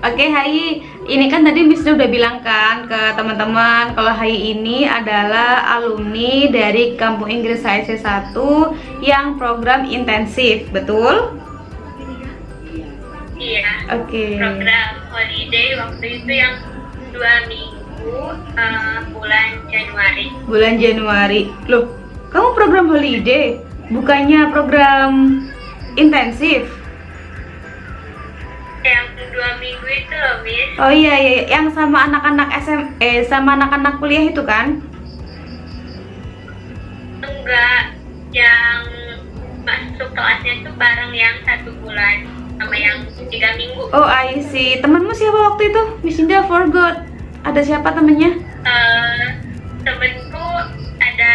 Oke Hai, ini kan tadi Miss udah bilang kan ke teman-teman kalau Hai ini adalah alumni dari Kampung Inggris HSC 1 yang program intensif, betul? Iya. Oke. Program holiday waktu itu yang dua minggu uh, bulan Januari. Bulan Januari. Loh, kamu program holiday, bukannya program intensif? Yang dua minggu itu loh, Miss. Oh iya iya, iya. yang sama anak-anak SM eh sama anak-anak kuliah itu kan? Enggak, yang masuk kelasnya itu bareng yang satu bulan sama yang tiga minggu. Oh I see. Temanmu siapa waktu itu? Miss Indah forgot. Ada siapa temennya? Uh, temenku ada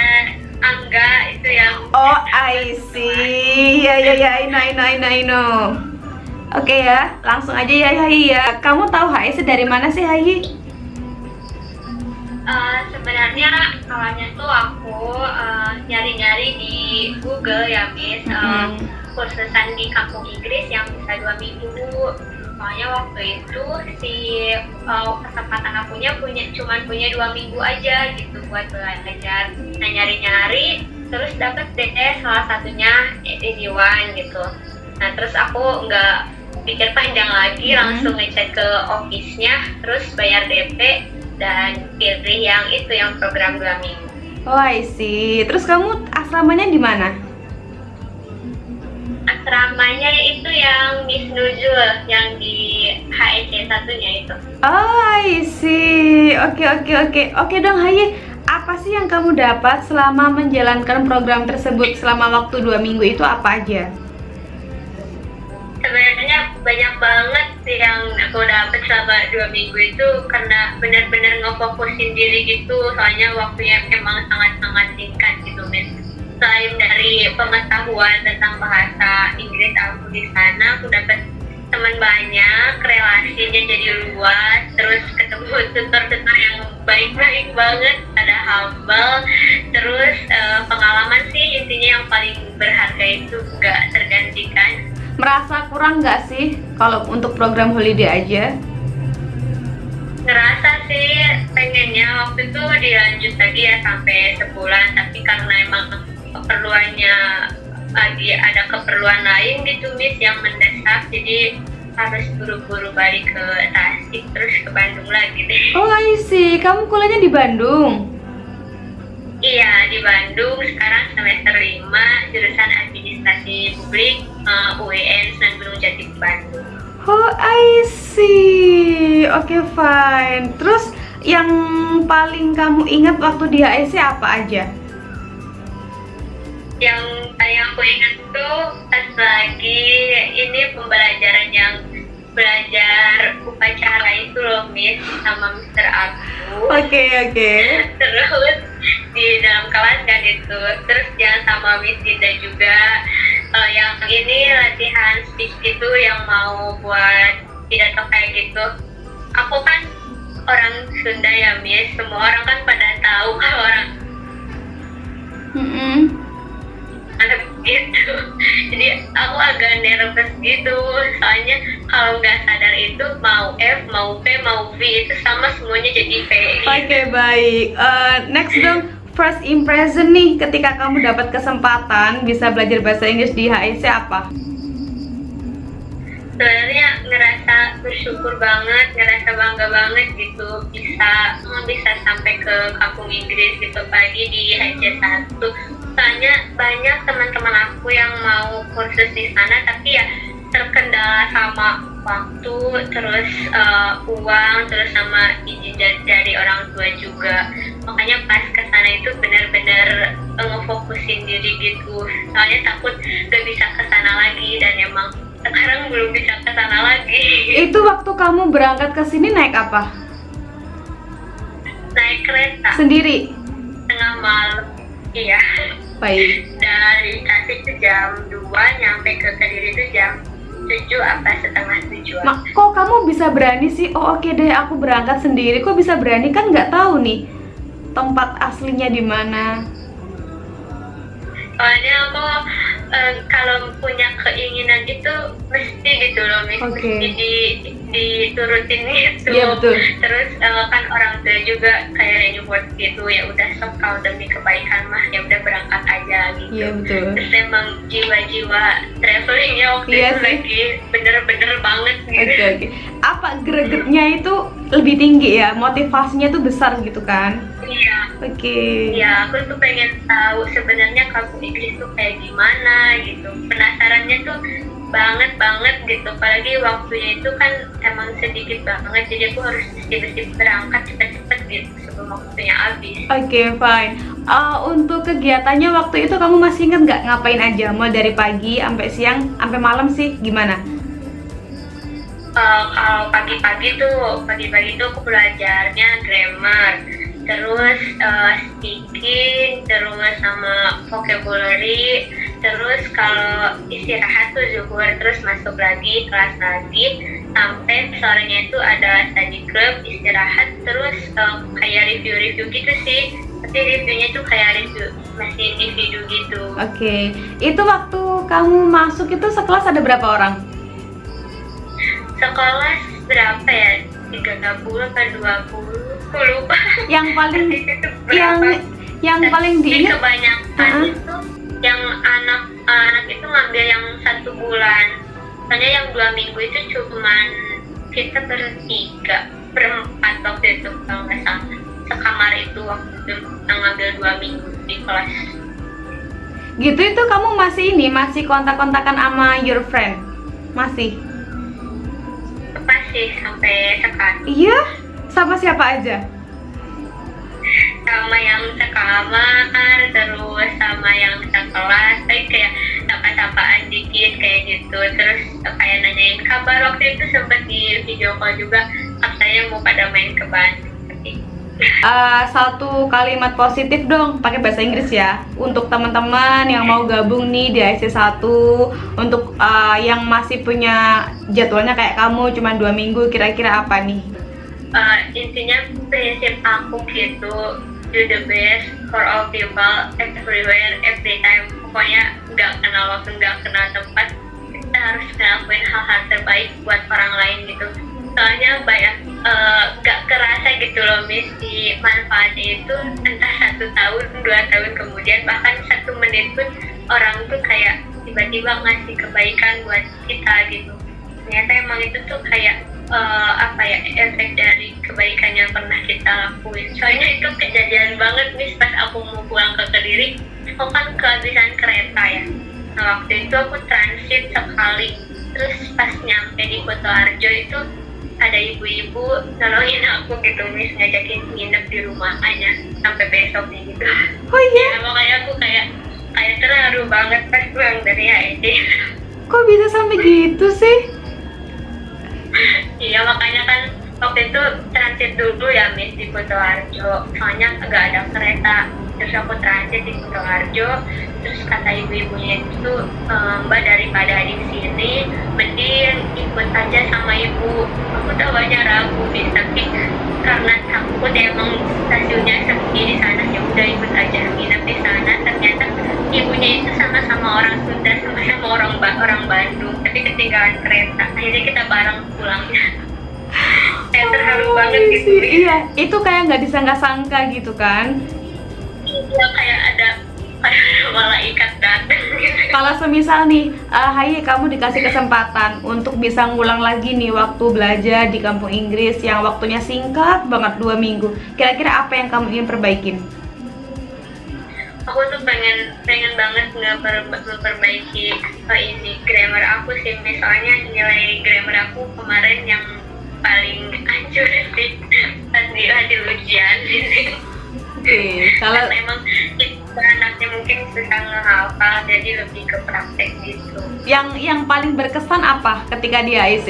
Angga itu yang Oh I see. Ya ya ya, I know I know I know. I know. Oke ya, langsung aja ya Hai ya. Kamu tahu HIC dari mana sih Hai? Uh, sebenarnya awalnya tuh aku uh, nyari-nyari di Google ya, Miss. Uh, Hmm. kursusan di kampung Inggris yang bisa dua minggu. Soalnya waktu itu si uh, kesempatan akunya punya cuman punya dua minggu aja gitu buat belajar. Nah nyari-nyari terus dapet deh salah satunya One gitu. Nah terus aku nggak pikir panjang lagi Hmm. langsung ngecek ke office-nya terus bayar DP dan pilih yang itu yang program dua minggu. Oh I see. Terus kamu asramanya di mana? Asramanya itu yang Miss Nuzul yang di HEC satunya itu. Oh I see. Oke oke oke. Oke dong Hai. Apa sih yang kamu dapat selama menjalankan program tersebut selama waktu dua minggu itu apa aja? Sebenarnya banyak banget sih yang aku dapat selama dua minggu itu karena benar-benar ngefokusin diri gitu soalnya waktunya emang sangat-sangat singkat gitu Miss. Selain dari pengetahuan tentang bahasa Inggris aku di sana aku dapat teman banyak, relasinya jadi luas, terus ketemu tutor-tutor yang baik-baik banget, ada humble, terus eh, pengalaman sih intinya yang paling berharga itu nggak tergantikan. Merasa kurang nggak sih kalau untuk program holiday aja? Ngerasa sih pengennya waktu itu dilanjut lagi ya sampai sebulan, tapi karena emang keperluannya lagi ada keperluan lain gitu Miss yang mendesak, jadi harus buru-buru balik ke Tasik terus ke Bandung lagi deh. Oh I see. Kamu kuliahnya di Bandung? Iya, di Bandung sekarang semester 5 jurusan administrasi publik uh, UIN Sunan Gunung Jati Bandung. Oh I see. Oke fine. Terus yang paling kamu ingat waktu di HSC apa aja? Yang paling aku ingat tuh pas lagi ini pembelajaran yang belajar upacara itu loh Miss sama Mister aku. Oke oke. Terus di dalam kelas kan itu, terus yang sama Miss Dinda juga eh, yang ini latihan speech gitu yang mau buat pidato kayak gitu. Aku kan orang Sunda ya Miss, semua orang kan pada tahu kalau orang Mm-mm. anak gitu jadi aku agak nervous gitu soalnya kalau nggak sadar itu mau F mau P mau V itu sama semuanya jadi V Oke baik. Eh, next dong. First impression nih ketika kamu dapat kesempatan bisa belajar bahasa Inggris di HSC apa? sebenarnya ngerasa bersyukur banget ngerasa bangga banget gitu. Bisa bisa sampai ke kampung Inggris gitu pagi di HC 1 soalnya banyak teman-teman aku yang mau kursus di sana tapi ya terkendala sama waktu terus eh, uang terus sama izin da- dari orang tua juga makanya pas ke sana itu benar-benar eh, ngefokusin diri gitu soalnya takut gak bisa ke sana lagi dan emang sekarang belum bisa ke sana lagi Itu waktu kamu berangkat ke sini naik apa? naik kereta Sendiri. tengah malam iya Baik. dari Tasik itu jam 2 nyampe ke Kediri itu jam 7 apa setengah 7 Mak, kok kamu bisa berani sih? Oh oke deh, aku berangkat sendiri. Kok bisa berani kan nggak tahu nih tempat aslinya di mana. soalnya aku eh, kalau punya keinginan itu mesti gitu loh Miss. Oke. mesti di, diturutin gitu Iya, betul. terus eh, kan orang tua juga kayak reward gitu ya udah sok kalau demi kebaikan mah ya udah berangkat aja gitu Iya, betul. terus emang jiwa-jiwa travelingnya waktu Iya itu sih. lagi bener-bener banget gitu Oke oke. Apa gregetnya itu lebih tinggi ya? Motivasinya tuh besar gitu kan? iya Oke. Iya, aku tuh pengen tahu sebenarnya kampung Inggris tuh kayak gimana gitu. Penasarannya tuh banget banget gitu. Apalagi waktunya itu kan emang sedikit banget, jadi aku harus mesti-mesti berangkat cepet-cepet gitu sebelum waktunya habis. Oke, fine. Uh, untuk kegiatannya waktu itu kamu masih inget nggak ngapain aja? Mau dari pagi sampai siang, sampai malam sih gimana? Kalau pagi-pagi tuh, pagi-pagi tuh aku belajarnya grammar, terus eh, speaking, terus sama vocabulary, terus kalau istirahat tuh zuhur, terus masuk lagi kelas lagi, sampai sorenya itu ada study group, istirahat, terus eh, kayak review-review gitu sih. Tapi reviewnya tuh kayak review masih individu gitu. Oke. Itu waktu kamu masuk itu sekelas ada berapa orang? Sekelas berapa ya? 30 atau 20? Aku lupa. Yang paling yang yang paling Tapi diingat kebanyakan Uh-uh. itu yang anak anak itu ngambil yang satu bulan soalnya yang dua minggu itu cuman kita bertiga berempat waktu itu kalau nggak salah sekamar itu waktu itu yang ngambil dua minggu di kelas gitu itu kamu masih ini masih kontak-kontakan sama your friend? Masih? Masih sampai sekarang Iya? Sama siapa aja? sama yang sekamar terus sama yang sekelas kayak kayak sapa-sapaan dikit kayak gitu terus kayak nanyain kabar waktu itu sempet di video call juga katanya mau pada main ke Bandung Eh, satu kalimat positif dong pakai bahasa Inggris ya. Untuk teman-teman yang mau gabung nih di IC1 untuk eh, yang masih punya jadwalnya kayak kamu cuma dua minggu kira-kira apa nih? Eh, intinya prinsip aku gitu do the best for all people everywhere every time pokoknya nggak kenal waktu nggak kenal tempat kita harus ngelakuin hal-hal terbaik buat orang lain gitu. Soalnya banyak eh, nggak kerasa gitu loh miss. Di manfaatnya itu entah satu tahun dua tahun kemudian bahkan satu menit pun orang tuh kayak tiba-tiba ngasih kebaikan buat kita gitu. Ternyata emang itu tuh kayak eh, apa ya efek dari kebaikan yang pernah kita lakuin. Soalnya itu kejadian banget nih pas aku mau pulang ke kediri. Aku kan kehabisan kereta ya. Nah waktu itu aku transit sekali. Terus pas nyampe di Kota Arjo itu ada ibu-ibu nolongin aku gitu mis ngajakin nginep di rumah aja sampai besoknya gitu. Oh iya? Ya makanya aku kayak kayak terharu banget pas pulang dari HED kok bisa sampai gitu sih? Iya makanya kan waktu itu transit dulu ya Miss di Kutoarjo soalnya agak ada kereta. Terus aku transit di Kutoarjo terus kata ibu-ibunya itu "Eh, mbak daripada di sini mending ikut aja sama ibu. Aku tuh banyak ragu nih tapi karena takut emang stasiunnya sepi di sana ya udah ikut aja nginep di sana. Ternyata ibunya itu sama-sama orang Sunda sama-sama orang ba- orang Bandung tapi ketinggalan kereta. Akhirnya kita bareng pulangnya kayak terharu banget gitu iya itu kayak nggak disangka-sangka gitu kan? Iya, kayak ada malaikat datang gitu kalau semisal nih eh, Haye kamu dikasih kesempatan untuk bisa ngulang lagi nih waktu belajar di kampung Inggris yang waktunya singkat banget dua minggu. Kira-kira apa yang kamu ingin perbaikin? Aku tuh pengen pengen banget ngeper, memperbaiki uh, ini grammar aku sih. Misalnya nilai grammar aku kemarin yang paling hancur sih. Pas di ujian. Oke kalau karena emang anaknya mungkin susah ngehafal jadi lebih ke praktek gitu. Yang yang paling berkesan apa ketika di AIC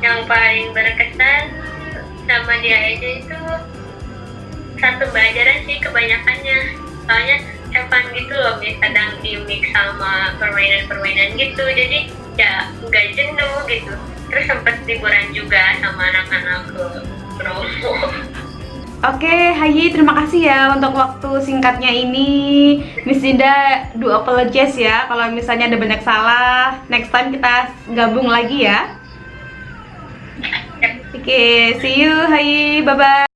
yang paling berkesan sama dia aja itu satu pelajaran sih kebanyakannya. Soalnya fun gitu loh kadang di mix sama permainan-permainan gitu. Jadi ya nggak jenuh gitu. Terus sempet liburan juga sama anak-anak ke Bromo Oke, okay, Hai, terima kasih ya untuk waktu singkatnya ini. Miss Dinda, do apologize ya kalau misalnya ada banyak salah. Next time kita gabung lagi ya. Oke, okay, see you, Hai. Bye-bye.